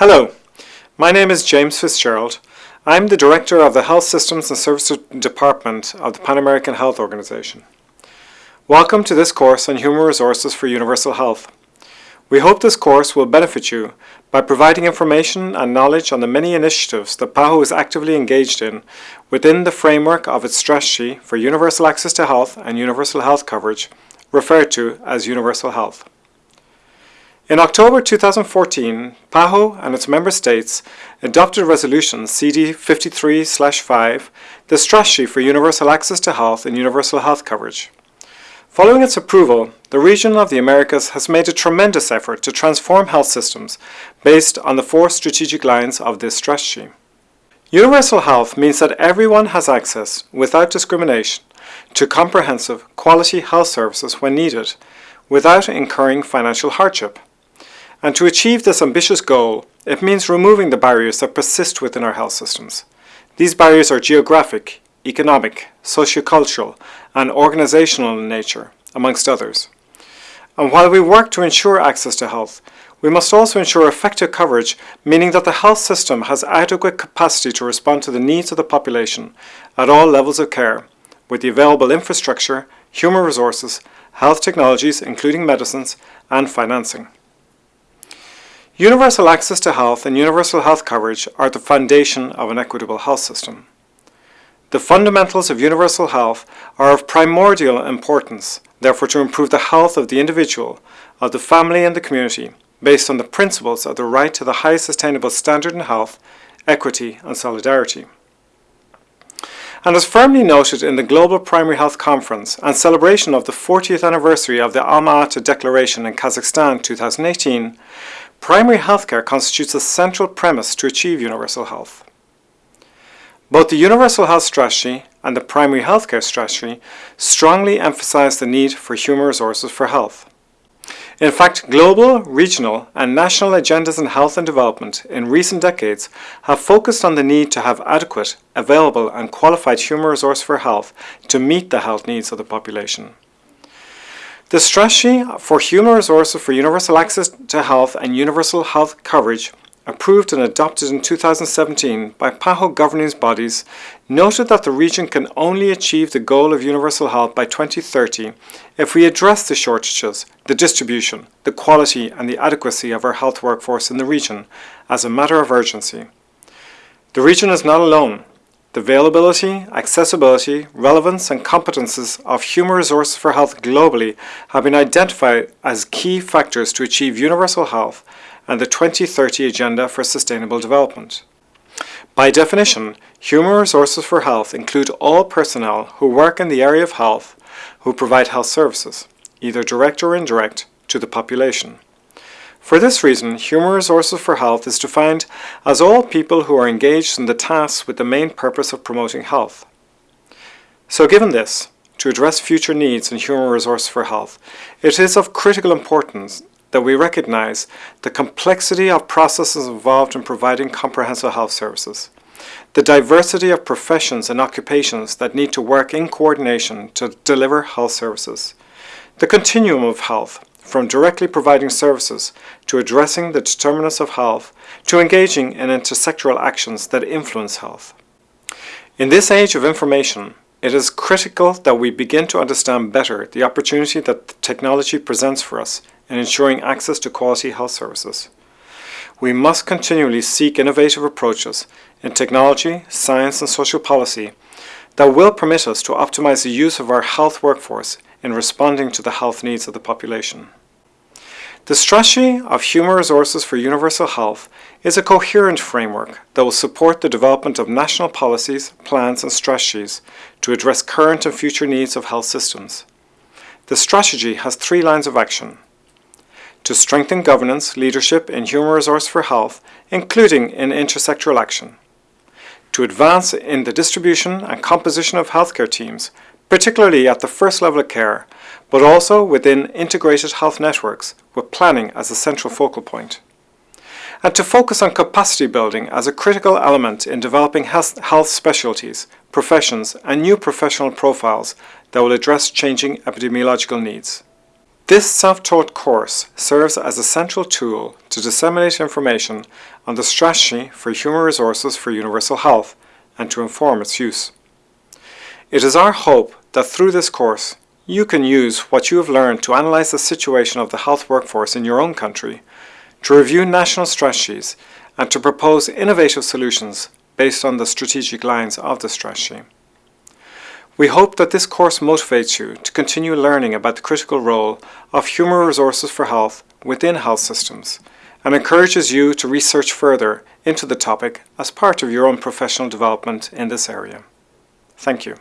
Hello, my name is James Fitzgerald. I'm the Director of the Health Systems and Services Department of the Pan American Health Organization. Welcome to this course on Human Resources for Universal Health. We hope this course will benefit you by providing information and knowledge on the many initiatives that PAHO is actively engaged in within the framework of its strategy for universal access to health and universal health coverage, referred to as Universal Health. In October 2014, PAHO and its member states adopted Resolution CD 53-5, the Strategy for Universal Access to Health and Universal Health Coverage. Following its approval, the region of the Americas has made a tremendous effort to transform health systems based on the four strategic lines of this strategy. Universal health means that everyone has access, without discrimination, to comprehensive, quality health services when needed, without incurring financial hardship. And to achieve this ambitious goal, it means removing the barriers that persist within our health systems. These barriers are geographic, economic, sociocultural, and organizational in nature, amongst others. And while we work to ensure access to health, we must also ensure effective coverage, meaning that the health system has adequate capacity to respond to the needs of the population at all levels of care, with the available infrastructure, human resources, health technologies, including medicines, and financing. Universal access to health and universal health coverage are the foundation of an equitable health system. The fundamentals of universal health are of primordial importance, therefore to improve the health of the individual, of the family and the community, based on the principles of the right to the highest sustainable standard in health, equity and solidarity. And as firmly noted in the Global Primary Health Conference and celebration of the 40th anniversary of the Alma-Ata Declaration in Kazakhstan 2018, Primary healthcare constitutes a central premise to achieve universal health. Both the Universal Health Strategy and the Primary Healthcare Strategy strongly emphasize the need for human resources for health. In fact, global, regional and national agendas in health and development in recent decades have focused on the need to have adequate, available and qualified human resource for health to meet the health needs of the population. The strategy for human resources for universal access to health and universal health coverage approved and adopted in 2017 by PAHO governing bodies, noted that the region can only achieve the goal of universal health by 2030 if we address the shortages, the distribution, the quality and the adequacy of our health workforce in the region as a matter of urgency. The region is not alone. The availability, accessibility, relevance and competences of human resources for health globally have been identified as key factors to achieve universal health and the 2030 Agenda for Sustainable Development. By definition, human resources for health include all personnel who work in the area of health who provide health services, either direct or indirect, to the population. For this reason, Human Resources for Health is defined as all people who are engaged in the tasks with the main purpose of promoting health. So given this, to address future needs in human resources for health, it is of critical importance that we recognize the complexity of processes involved in providing comprehensive health services, the diversity of professions and occupations that need to work in coordination to deliver health services, the continuum of health, from directly providing services to addressing the determinants of health to engaging in intersectoral actions that influence health. In this age of information, it is critical that we begin to understand better the opportunity that technology presents for us in ensuring access to quality health services. We must continually seek innovative approaches in technology, science and social policy that will permit us to optimize the use of our health workforce in responding to the health needs of the population. The strategy of human resources for universal health is a coherent framework that will support the development of national policies, plans and strategies to address current and future needs of health systems. The strategy has three lines of action. To strengthen governance, leadership in human resource for health, including in intersectoral action. To advance in the distribution and composition of healthcare teams, particularly at the first level of care, but also within integrated health networks with planning as a central focal point. And to focus on capacity building as a critical element in developing health, specialties, professions and new professional profiles that will address changing epidemiological needs. This self-taught course serves as a central tool to disseminate information on the strategy for human resources for universal health and to inform its use. It is our hope that through this course you can use what you have learned to analyse the situation of the health workforce in your own country, to review national strategies and to propose innovative solutions based on the strategic lines of the strategy. We hope that this course motivates you to continue learning about the critical role of human resources for health within health systems and encourages you to research further into the topic as part of your own professional development in this area. Thank you.